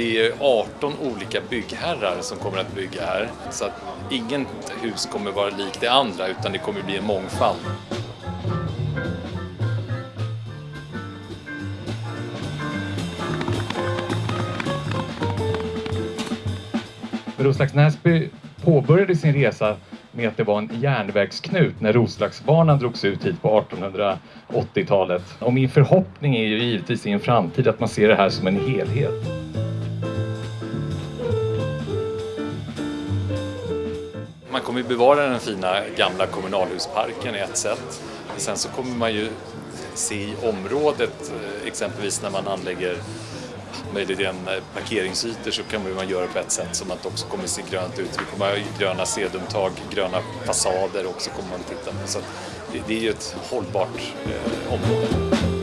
Det är 18 olika byggherrar som kommer att bygga här så att inget hus kommer vara likt det andra utan det kommer bli en mångfald. Roslags Näsby påbörjade sin resa med att det var en järnvägsknut när Roslagsbanan drogs ut hit på 1880-talet. Och min förhoppning är ju givetvis i en framtid att man ser det här som en helhet. Man kommer ju bevara den fina gamla kommunalhusparken i ett sätt. Sen så kommer man ju se i området, eh, exempelvis när man anlägger möjligen eh, parkeringsytor så kan man göra på ett sätt som att det också kommer se grönt ut. Vi kommer ha gröna sedumtag, gröna fasader också kommer man titta på. Så det, det är ju ett hållbart eh, område.